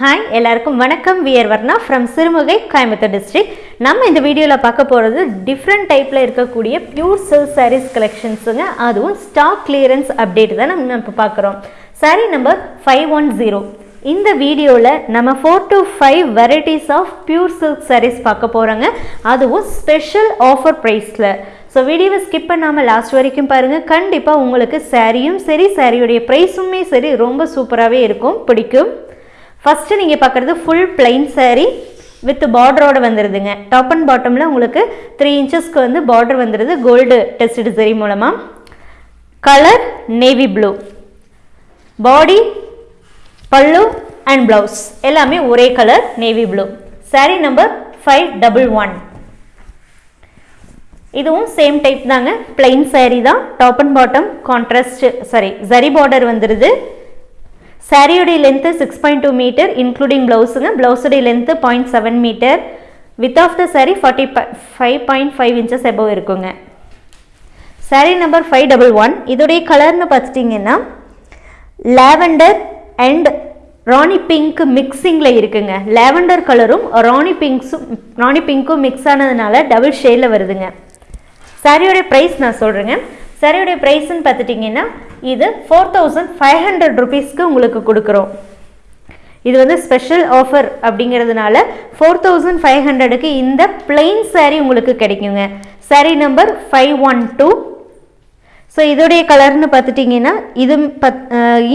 Hi எல்லாருக்கும் வணக்கம். We're Varna from Sirumugai Coimbatore district நம்ம இந்த வீடியோவில் பார்க்க போகிறது டிஃப்ரெண்ட் டைப்பில் இருக்கக்கூடிய பியூர் சில்க் சாரீஸ் கலெக்ஷன்ஸுங்க அதுவும் ஸ்டாக் கிளியரன்ஸ் அப்டேட் தான் நம்ம இப்போ பார்க்குறோம். Saree number five one zero இந்த வீடியோவில் நம்ம four to five varieties of pure silk sarees பார்க்க போகிறோங்க அதுவும் ஸ்பெஷல் ஆஃபர் ப்ரைஸில் ஸோ வீடியோவை ஸ்கிப் பண்ணாமல் லாஸ்ட் வரைக்கும் பாருங்கள் கண்டிப்பாக உங்களுக்கு சாரியும் சரி சாரியுடைய ப்ரைஸுமே சரி ரொம்ப சூப்பராகவே இருக்கும். பிடிக்கும். ஃபஸ்ட்டு நீங்கள் பார்க்குறது ஃபுல் பிளைன் சேரீ வித் பார்டரோடு வந்துடுதுங்க டாப் அண்ட் பாட்டமில் உங்களுக்கு த்ரீ இன்ச்சஸ்க்கு வந்து பார்டர் வந்துடுது கோல்டு டெஸ்டு சரி மூலமாக கலர் நேவி ப்ளூ பாடி பல்லு அண்ட் ப்ளவுஸ் எல்லாமே ஒரே colour navy blue saree number five double one இதுவும் சேம் டைப் தாங்க. பிளைன் சேரீ தான். Top and bottom contrast saree zari border வந்துடுது சாரியுடைய length six point two meter including ப்ளவுஸுங்க ப்ளவுஸுடைய length point seven meter width of the saree forty five point five inches above இருக்குங்க. Saree number five double one இதோடைய கலர்னு பார்த்துட்டிங்கன்னா lavender and rani pink மிக்சிங்கில் இருக்குங்க. Lavender கலரும் ராணி பிங்க்ஸும் ராணி பிங்க்கும் mix ஆனதுனால டபுள் ஷேடில் வருதுங்க. சாரியோடைய ப்ரைஸ் நான் சொல்கிறேங்க சாரியோடைய ப்ரைஸ்ன்னு பார்த்துட்டிங்கன்னா இது ஃபோர் தௌசண்ட் ஃபைவ் ஹண்ட்ரட் ருபீஸ்க்கு உங்களுக்கு கொடுக்குறோம். இது வந்து ஸ்பெஷல் ஆஃபர் அப்படிங்கிறதுனால ஃபோர் தௌசண்ட் ஃபைவ் ஹண்ட்ரடுக்கு இந்த பிளெயின் saree உங்களுக்கு கிடைக்குங்க. Saree number five one two so இதோடைய கலர்னு பார்த்துட்டிங்கன்னா இது பத்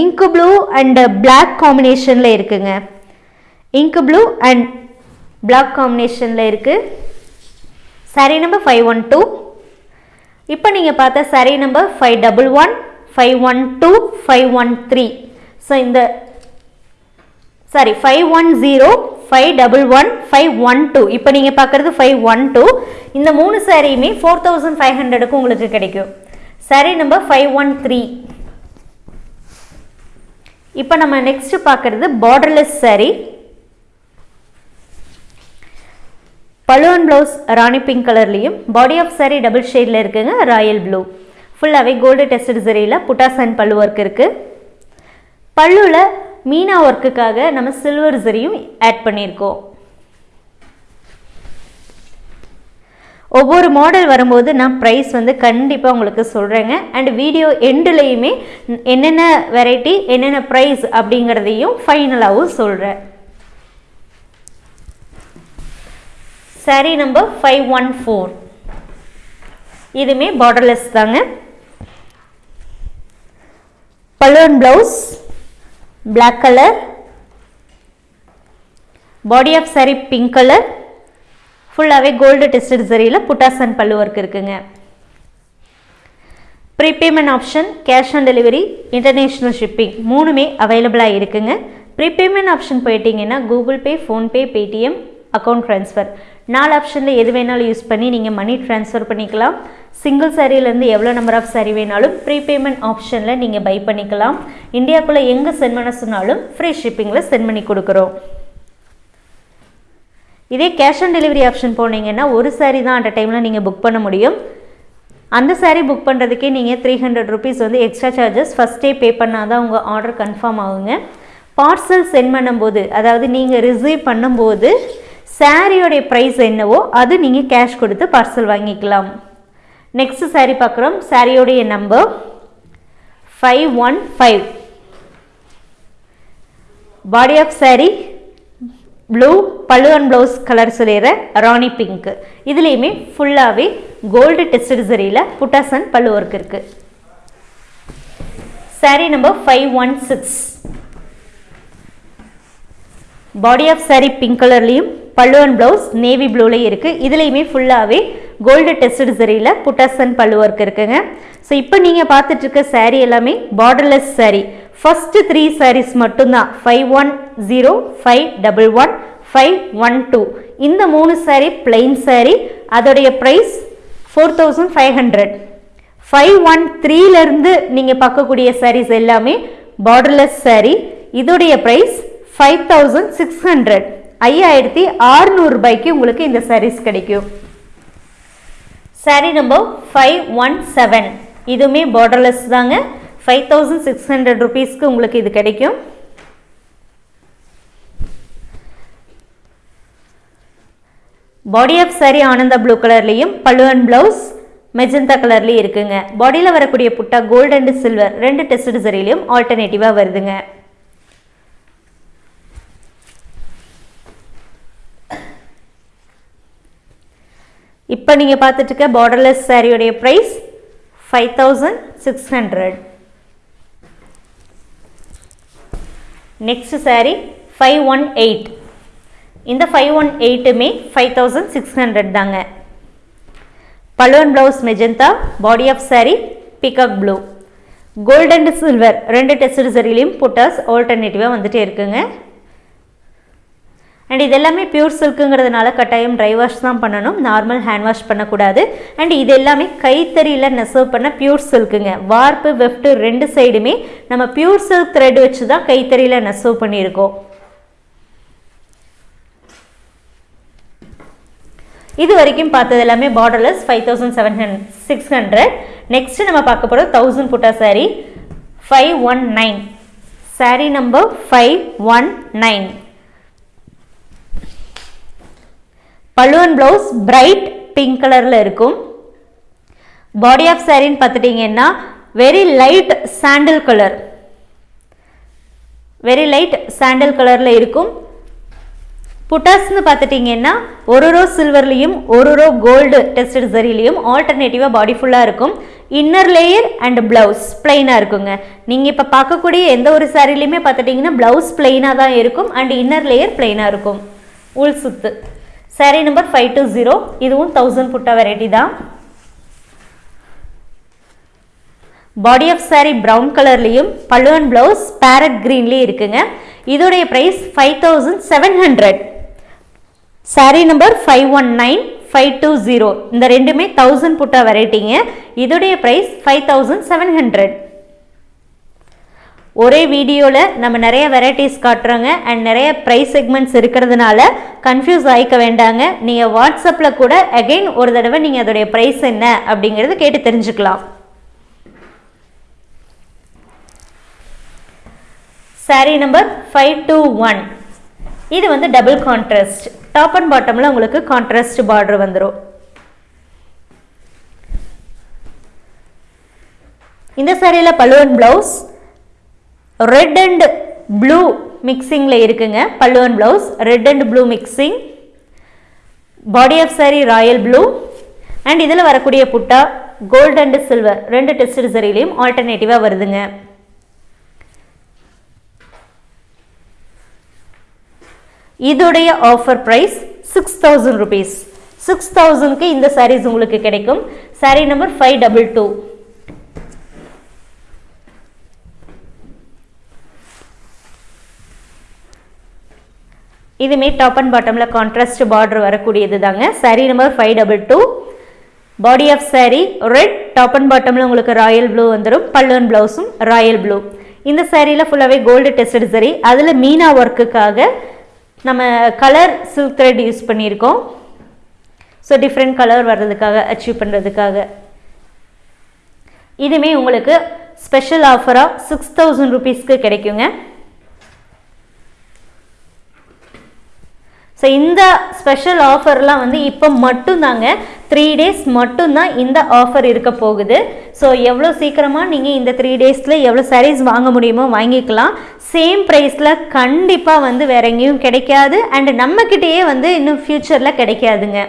இங்கு ப்ளூ அண்ட் பிளாக் காம்பினேஷனில் இருக்குங்க. இங்கு ப்ளூ அண்ட் பிளாக் காம்பினேஷனில் இருக்குது saree number five one two இப்போ நீங்கள் பார்த்த saree number five double one five one two five one three so இந்த saree five one zero five double one five one two இப்போ நீங்கள் பார்க்குறது ஃபைவ் ஒன் டூ இந்த மூணு சாரியுமே ஃபோர் தௌசண்ட் ஃபைவ் ஹண்ட்ரடுக்கு உங்களுக்கு கிடைக்கும். Saree number five one three இப்போ நம்ம நெக்ஸ்ட் பார்க்குறது பார்டர்லெஸ் saree. பழுவன் ப்ளவுஸ் ராணி பிங்க் கலர்லேயும் பாடி ஆஃப் saree டபுள் ஷேடில் இருக்குங்க ராயல் ப்ளூ ஃபுல்லாகவே கோல்டு டெஸ்டட் சரியில் புட்டாஸ் அண்ட் பல்லு ஒர்க் இருக்குது பல்லுவில் மீனா ஒர்க்குக்காக நம்ம சில்வர் சரியும் ஆட் பண்ணியிருக்கோம். ஒவ்வொரு மாடல் வரும்போது நான் ப்ரைஸ் வந்து கண்டிப்பாக உங்களுக்கு சொல்கிறேங்க அண்ட் வீடியோ எண்டுலேயுமே என்னென்ன வெரைட்டி என்னென்ன ப்ரைஸ் அப்படிங்கிறதையும் ஃபைனலாகவும் சொல்கிறேன் saree number five one four இதுவுமே பார்டர்லெஸ் தாங்க. Balloon blouse black colour body off saree pink colour ஃபுல்லாகவே கோல்டு டெஸ்டட் சரியில் புட்டாஸ் அண்ட் பல்லு ஒர்க் இருக்குங்க. Prepayment option cash on delivery international shipping மூணுமே அவைலபிளாக இருக்குங்க. ப்ரீபேமெண்ட் ஆப்ஷன் போயிட்டீங்கன்னா Google Pay PhonePe Paytm account transfer நாலு ஆப்ஷனில் எது வேணாலும் யூஸ் பண்ணி நீங்கள் மணி ட்ரான்ஸ்ஃபர் பண்ணிக்கலாம். சிங்கிள் சாரீலேருந்து எவ்வளோ நம்பர் ஆஃப் சாரி வேணாலும் ப்ரீபேமெண்ட் ஆப்ஷனில் நீங்கள் பை பண்ணிக்கலாம். இந்தியாவுக்குள்ளே எங்கே சென்ட் பண்ண சொன்னாலும் ஃப்ரீ ஷிப்பிங்கில் சென்ட் பண்ணி கொடுக்குறோம். இதே கேஷ் ஆன் டெலிவரி ஆப்ஷன் போனீங்கன்னா ஒரு சாரி தான் அட் டைமில் நீங்கள் புக் பண்ண முடியும். அந்த சாரீ புக் பண்ணுறதுக்கே நீங்கள் த்ரீ ஹண்ட்ரட் ருபீஸ் வந்து எக்ஸ்ட்ரா சார்ஜஸ் ஃபஸ்ட்டே பே பண்ணால் தான் உங்கள் ஆர்டர் கன்ஃபார்ம் ஆகுங்க. பார்சல் சென்ட் பண்ணும்போது அதாவது நீங்கள் ரிசீவ் பண்ணும்போது சாரியோடைய ப்ரைஸ் என்னவோ அது நீங்கள் கேஷ் கொடுத்து பார்சல் வாங்கிக்கலாம். நெக்ஸ்ட் சாரீ பார்க்குறோம். சாரியோடைய number five one five body off saree blue pallu and blouse colour சொல்லிடுற rani pink இதுலேயுமே ஃபுல்லாகவே கோல்டு டெஸ்டட் சரியில் புட்டாஸ் அண்ட் பல்லு ஒர்க் இருக்குது saree number five one six body of saree pink கலர்லேயும் பல்லுவன் ப்ளவுஸ் நேவி ப்ளூலேயும் இருக்குது இதுலேயுமே ஃபுல்லாகவே கோல்டு டெஸ்டட் சரியில் புட்டாசன் அண்ட் பல்லு ஒர்க் இருக்குங்க. ஸோ இப்போ நீங்கள் பார்த்துட்ருக்க சாரீ எல்லாமே borderless saree first three sarees மட்டும்தான். Five one zero five double one five one two இந்த மூணு சாரீ பிளெயின் சாரீ அதோடைய price four thousand five hundred five one த்ரீலேருந்து நீங்கள் பார்க்கக்கூடிய சாரீஸ் எல்லாமே பார்டர்லெஸ் சாரீ இதோடைய price five thousand six hundred ஐயாயிரத்தி ஆறுநூறுபாய்க்கு உங்களுக்கு இந்த சாரீஸ் கிடைக்கும். Saree number five one seven இதுவுமே பார்டர்லெஸ் தாங்க. ஃபைவ் தௌசண்ட் சிக்ஸ் ஹண்ட்ரட் ருபீஸ்க்கு உங்களுக்கு இது கிடைக்கும். Body off saree Ananda blue கலர்லேயும் பழுவன் ப்ளவுஸ் மெஜந்தா கலர்லேயும் இருக்குங்க. பாடியில் வரக்கூடிய புட்டா கோல்டு அண்டு சில்வர் ரெண்டு டெஸ்ட் சரிலையும் ஆல்டர்னேட்டிவாக வருதுங்க. இப்போ நீங்கள் பார்த்துட்டு இருக்க borderless சாரியோடைய price five thousand six hundred next saree five one eight இந்த ஃபைவ் ஒன் எயிட்டுமே ஃபைவ் தௌசண்ட் சிக்ஸ் ஹண்ட்ரட் தாங்க. பலுவன் blouse magenta body of saree peacock blue gold and silver ரெண்டு டெஸ்ட் சரிலையும் புட்டாஸ் ஆல்டர்னேட்டிவாக வந்துகிட்டே இருக்குங்க. அண்ட் இது எல்லாமே பியூர் சில்க்குங்கிறதுனால கட்டாயம் ட்ரை வாஷ் தான் பண்ணணும். நார்மல் ஹேண்ட் வாஷ் பண்ணக்கூடாது. அண்ட் இது எல்லாமே கைத்தறியில் நெசவு பண்ண பியூர் சில்க்குங்க வார்ப்பு வெஃப்ட்டு ரெண்டு சைடுமே நம்ம பியூர் சில்க் த்ரெட் வச்சு தான் கைத்தறியில் நெசவு பண்ணியிருக்கோம். இது வரைக்கும் பார்த்தது எல்லாமே borderless five thousand seven hundred six hundred next நம்ம பார்க்க போகிறது தௌசண்ட் புட்டா saree five one nine saree number five one nine பல்லுவன் ப்ளவுஸ் பிரைட் பிங்க் கலரில் இருக்கும். பாடி ஆஃப் சாரின்னு பார்த்துட்டிங்கன்னா very light sandal colour very light sandal கலரில் இருக்கும். புட்டாஸ்னு பார்த்துட்டிங்கன்னா ஒரு ரோ சில்வர்லேயும் ஒரு ரோ கோல்டு டெஸ்டட் சரிலையும் ஆல்டர்னேட்டிவாக பாடி ஃபுல்லாக இருக்கும். இன்னர் லேயர் அண்ட் ப்ளவுஸ் பிளைனாக இருக்குங்க. நீங்கள் இப்போ பார்க்கக்கூடிய எந்த ஒரு சாரிலையுமே பார்த்துட்டிங்கன்னா ப்ளவுஸ் பிளைனாக தான் இருக்கும் அண்ட் இன்னர் லேயர் பிளைனாக இருக்கும். உள் சுத்து. Saree number five two zero இதுவும் தௌசண்ட் புட்டா வெரைட்டி தான். பாடி ஆஃப் சாரி ப்ரௌன் கலர்லேயும் பல்லுவன் ப்ளவுஸ் பேரட் க்ரீன்லேயும் இருக்குங்க. இதோடைய price five thousand seven hundred saree number five one nine five two zero இந்த ரெண்டுமே தௌசண்ட் புட்டா வெரைட்டிங்க இதோடைய price five thousand seven hundred ஒரே வீடியோவில் நம்ம நிறைய வெரைட்டிஸ் காட்டுறோங்க. அண்ட் நிறைய ப்ரைஸ் செக்மெண்ட்ஸ் இருக்கிறதுனால கன்ஃபியூஸ் ஆகிக்க வேண்டாங்க. நீங்கள் வாட்ஸ்அப்பில் கூட அகெயின் ஒரு தடவை நீங்கள் அதோடைய ப்ரைஸ் என்ன அப்படிங்கிறது கேட்டு தெரிஞ்சுக்கலாம். Saree number five two one இது வந்து டபுள் கான்ட்ராஸ்ட் டாப் அண்ட் பாட்டமில் உங்களுக்கு கான்ட்ராஸ்ட் பார்டர் வந்துடும் இந்த சாரியில் பலுவன் ப்ளவுஸ் ரெட் அண்ட் ப்ளூ மிக்சிங்கில் இருக்குங்க. பல்லுவன் blouse red and blue mixing body off saree royal blue and இதில் வரக்கூடிய புட்டா கோல்டு அண்ட் சில்வர் ரெண்டு டெஸ்ட் சரிலையும் ஆல்டர்னேட்டிவாக வருதுங்க. இதோடைய offer price six thousand rupees six தௌசண்ட்க்கு இந்த சாரீஸ் உங்களுக்கு கிடைக்கும். Saree number five double two இதுமே டாப் அண்ட் பாட்டமில் கான்ட்ராஸ்ட் பார்டர் வரக்கூடியது தாங்க. Saree number five double two body off saree red top and பாட்டமில் உங்களுக்கு ராயல் ப்ளூ வந்துடும் பல்லுவன் ப்ளவுஸும் ராயல் ப்ளூ இந்த சேரீயில் ஃபுல்லாகவே கோல்டு டெஸ்டட் சரி அதில் மீனா ஒர்க்குக்காக நம்ம கலர் சில்க் த்ரெட் யூஸ் பண்ணியிருக்கோம். ஸோ டிஃப்ரெண்ட் கலர் வர்றதுக்காக அச்சீவ் பண்ணுறதுக்காக இதுவுமே உங்களுக்கு ஸ்பெஷல் ஆஃபராக சிக்ஸ் தௌசண்ட் ருபீஸ்க்கு கிடைக்குங்க. ஸோ இந்த ஸ்பெஷல் ஆஃபர்லாம் வந்து இப்போ மட்டும்தாங்க. த்ரீ டேஸ் மட்டும்தான் இந்த ஆஃபர் இருக்க போகுது. ஸோ எவ்வளோ சீக்கிரமாக நீங்கள் இந்த த்ரீ டேஸில் எவ்வளோ சாரீஸ் வாங்க முடியுமோ வாங்கிக்கலாம். சேம் ப்ரைஸில் கண்டிப்பாக வந்து வேற எங்கேயும் கிடைக்காது. அண்டு நம்மக்கிட்டேயே வந்து இன்னும் ஃப்யூச்சரில் கிடைக்காதுங்க.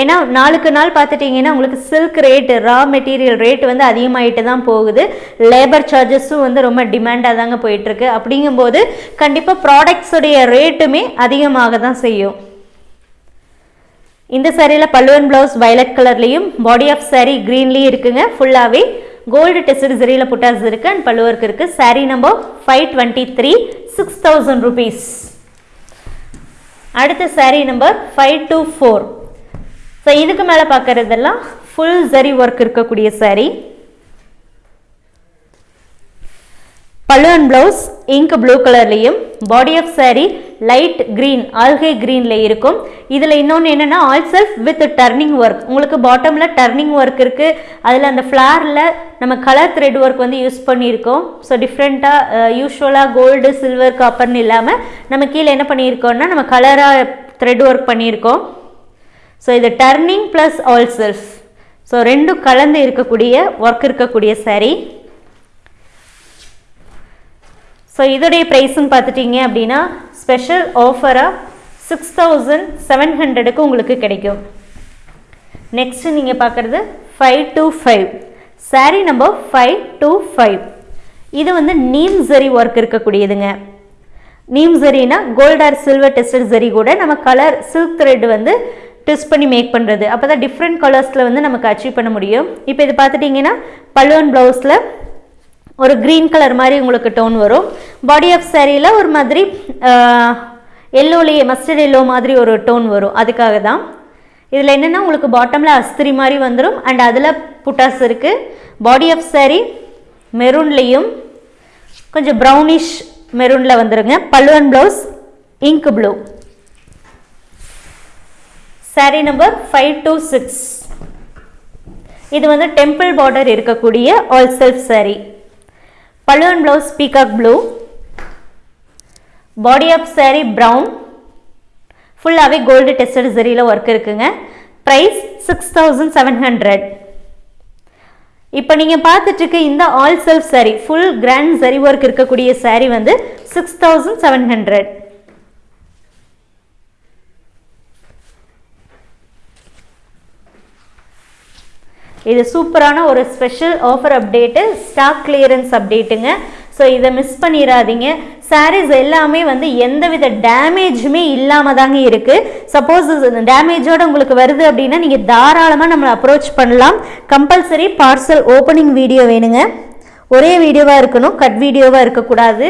ஏன்னா நாளுக்கு நாள் பார்த்துட்டிங்கன்னா உங்களுக்கு silk rate raw material rate வந்து அதிகமாகிட்டு தான் போகுது. லேபர் சார்ஜஸும் வந்து ரொம்ப டிமாண்டாக தாங்க போயிட்டுருக்கு. அப்படிங்கும்போது கண்டிப்பாக ப்ராடக்ட்ஸுடைய ரேட்டுமே அதிகமாக தான் செய்யும். இந்த சாரியில் பல்லுவன் ப்ளவுஸ் வயலட் கலர்லேயும் பாடி ஆஃப் சாரீ க்ரீன்லேயும் இருக்குங்க. ஃபுல்லாகவே கோல்டு டெஸ்ட் சரியில் புட்டாஸ் இருக்குது அண்ட் பல்லுவருக்கு இருக்குது saree number five twenty three six thousand rupees அடுத்த saree number five two four so இதுக்கு மேலே பார்க்குறதெல்லாம் ஃபுல் ஜரி ஒர்க் இருக்கக்கூடிய சாரீ பல்லுவன் ப்ளவுஸ் இங்க் ப்ளூ கலர்லேயும் body off saree light green algae க்ரீனில் இருக்கும். இதில் இன்னொன்று என்னென்னா all self with turning work உங்களுக்கு பாட்டமில் டர்னிங் ஒர்க் இருக்குது அதில் அந்த ஃப்ளாரில் நம்ம கலர் த்ரெட் ஒர்க் வந்து யூஸ் பண்ணியிருக்கோம். ஸோ டிஃப்ரெண்ட்டாக யூஸ்வலாக கோல்டு சில்வர் காப்பர்னு இல்லாமல் நம்ம கீழே என்ன பண்ணியிருக்கோம்னா நம்ம கலராக த்ரெட் ஒர்க் பண்ணியிருக்கோம். ஸோ இது turning plus all self so ரெண்டும் கலந்து இருக்கக்கூடிய ஒர்க் இருக்கக்கூடிய saree ஸோ இதோடைய ப்ரைஸுன்னு பார்த்துட்டிங்க அப்படின்னா ஸ்பெஷல் ஆஃபராக சிக்ஸ் தௌசண்ட் செவன் ஹண்ட்ரடுக்கு உங்களுக்கு கிடைக்கும். நெக்ஸ்ட் நீங்கள் பார்க்குறது five two five saree number five two five இது வந்து நீம் ஜரி ஒர்க் இருக்கக்கூடியதுங்க. Neem ஜரினா gold or silver tested zari கூட நம்ம கலர் சில்க் த்ரெட் வந்து ட்விஸ்ட் பண்ணி மேக் பண்ணுறது அப்போ தான் டிஃப்ரெண்ட் கலர்ஸில் வந்து நமக்கு அச்சீவ் பண்ண முடியும். இப்போ இது பார்த்துட்டிங்கன்னா பல்லுவன் ப்ளவுஸில் ஒரு க்ரீன் கலர் மாதிரி உங்களுக்கு டோன் வரும். பாடி ஆஃப் சாரியில் ஒரு மாதிரி எல்லோலேயே மஸ்டர்ட் எல்லோ மாதிரி ஒரு டோன் வரும். அதுக்காக தான். இதில் என்னென்னா உங்களுக்கு பாட்டமில் அஸ்திரி மாதிரி வந்துடும் அண்ட் அதில் புட்டாஸ் இருக்குது பாடி ஆஃப் சாரி மெரூன்லேயும் கொஞ்சம் ப்ரௌனிஷ் மெரூனில் வந்துருங்க. பல்லுவன் blouse ink blue saree number five two six இது வந்து டெம்பிள் பார்டர் இருக்கக்கூடிய ஆல் செல்ஃப் சாரி பல்லுவன் blouse peacock blue body off saree brown ஃபுல்லாகவே கோல்டு டெஸ்டட் சரியில் ஒர்க் இருக்குங்க. Price six thousand seven hundred இப்போ நீங்கள் பார்த்துட்டு இந்த all self saree full grand zari work இருக்கக்கூடிய சாரி வந்து சிக்ஸ் தௌசண்ட் செவன் ஹண்ட்ரட் இது சூப்பரான ஒரு special offer update stock clearance அப்டேட்டுங்க so இதை மிஸ் பண்ணிடாதீங்க சாரீஸ் எல்லாமே வந்து எந்தவித டேமேஜுமே இல்லாமல் தாங்க இருக்குது சப்போஸ் டேமேஜோடு உங்களுக்கு வருது அப்படின்னா நீங்கள் தாராளமாக நம்மளை அப்ரோச் பண்ணலாம். கம்பல்சரி பார்சல் ஓப்பனிங் வீடியோ வேணுங்க. ஒரே வீடியோவாக இருக்கணும் கட் வீடியோவாக இருக்கக்கூடாது.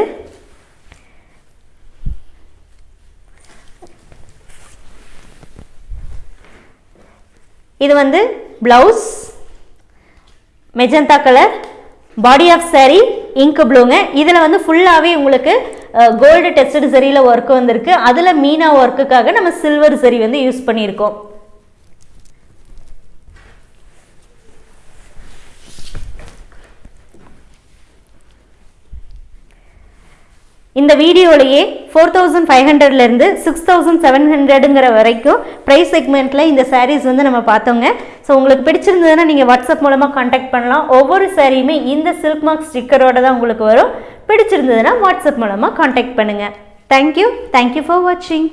இது வந்து blouse magenta colour body off saree ink ப்ளூங்க இதில் வந்து ஃபுல்லாகவே உங்களுக்கு கோல்டு டெஸ்டட் சரியில் ஒர்க் வந்திருக்கு. அதில் மீனா ஒர்க்குக்காக நம்ம சில்வர் சரி வந்து யூஸ் பண்ணியிருக்கோம். இந்த வீடியோலையே ஃபோர் தௌசண்ட் ஃபைவ் ஹண்ட்ரட்லேருந்து சிக்ஸ் தௌசண்ட் செவன் ஹண்ட்ரடுங்கிற வரைக்கும் ப்ரைஸ் செக்மெண்ட்டில் இந்த சாரீஸ் வந்து நம்ம பார்த்தோங்க. ஸோ உங்களுக்கு பிடிச்சிருந்ததுன்னா நீங்கள் வாட்ஸ்அப் மூலமாக காண்டாக்ட் பண்ணலாம். ஒவ்வொரு சாரியுமே இந்த சில்க் மார்க் ஸ்டிக்கரோட தான் உங்களுக்கு வரும். பிடிச்சிருந்ததுன்னா வாட்ஸ்அப் மூலமாக காண்டாக்ட் பண்ணுங்கள் தேங்க்யூ தேங்க்யூ ஃபார் வாட்சிங்